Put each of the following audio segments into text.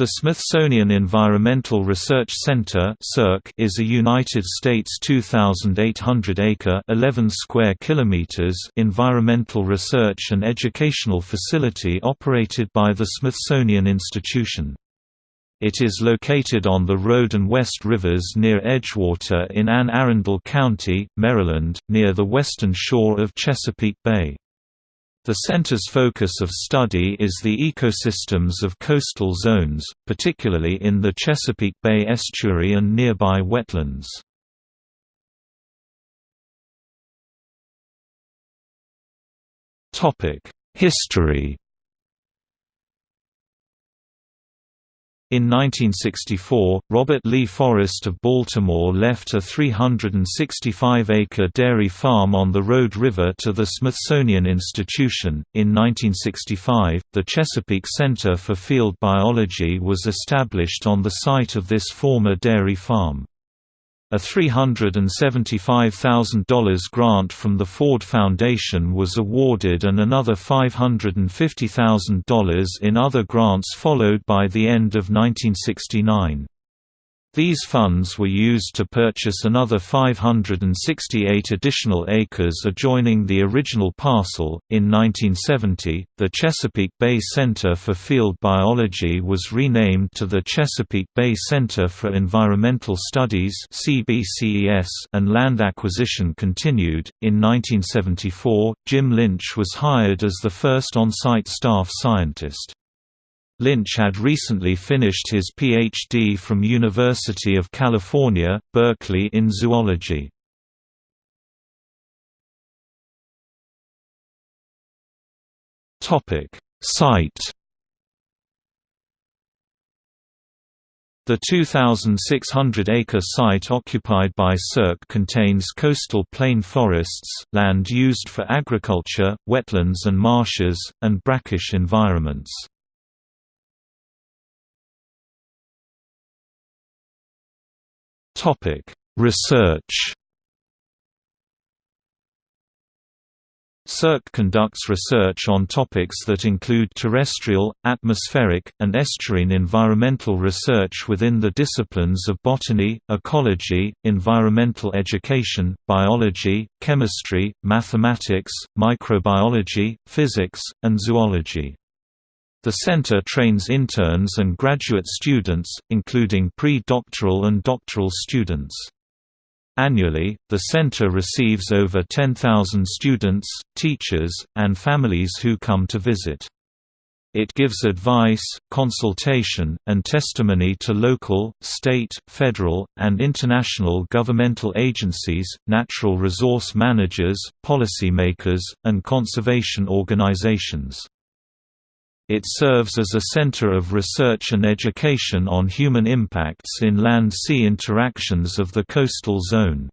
The Smithsonian Environmental Research Center is a United States 2,800-acre (11 square kilometers) environmental research and educational facility operated by the Smithsonian Institution. It is located on the Rhode and West Rivers near Edgewater in Anne Arundel County, Maryland, near the western shore of Chesapeake Bay. The center's focus of study is the ecosystems of coastal zones, particularly in the Chesapeake Bay estuary and nearby wetlands. History In 1964, Robert Lee Forrest of Baltimore left a 365-acre dairy farm on the Rhode River to the Smithsonian Institution. In 1965, the Chesapeake Center for Field Biology was established on the site of this former dairy farm. A $375,000 grant from the Ford Foundation was awarded and another $550,000 in other grants followed by the end of 1969. These funds were used to purchase another 568 additional acres adjoining the original parcel. In 1970, the Chesapeake Bay Center for Field Biology was renamed to the Chesapeake Bay Center for Environmental Studies (CBCES), and land acquisition continued. In 1974, Jim Lynch was hired as the first on-site staff scientist. Lynch had recently finished his Ph.D. from University of California, Berkeley in zoology. Site The 2,600-acre site occupied by CERC contains coastal plain forests, land used for agriculture, wetlands and marshes, and brackish environments. Topic: Research. CERC conducts research on topics that include terrestrial, atmospheric, and estuarine environmental research within the disciplines of botany, ecology, environmental education, biology, chemistry, mathematics, microbiology, physics, and zoology. The center trains interns and graduate students, including pre-doctoral and doctoral students. Annually, the center receives over 10,000 students, teachers, and families who come to visit. It gives advice, consultation, and testimony to local, state, federal, and international governmental agencies, natural resource managers, policymakers, and conservation organizations. It serves as a center of research and education on human impacts in land-sea interactions of the coastal zone.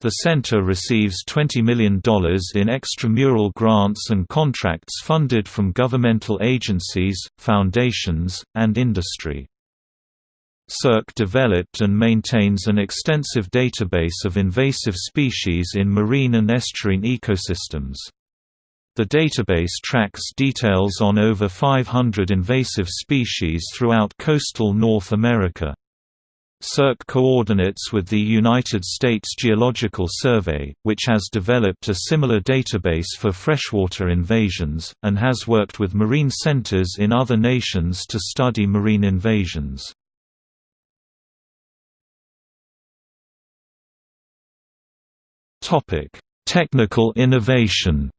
The center receives $20 million in extramural grants and contracts funded from governmental agencies, foundations, and industry. CERC developed and maintains an extensive database of invasive species in marine and estuarine ecosystems. The database tracks details on over 500 invasive species throughout coastal North America. CERC coordinates with the United States Geological Survey, which has developed a similar database for freshwater invasions, and has worked with marine centers in other nations to study marine invasions. Technical innovation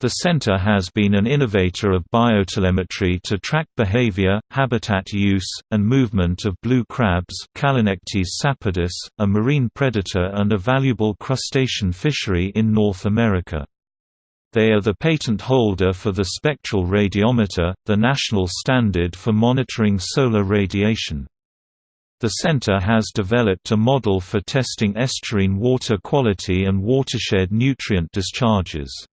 The center has been an innovator of biotelemetry to track behavior, habitat use, and movement of blue crabs sapidus, a marine predator and a valuable crustacean fishery in North America. They are the patent holder for the spectral radiometer, the national standard for monitoring solar radiation. The center has developed a model for testing estuarine water quality and watershed nutrient discharges.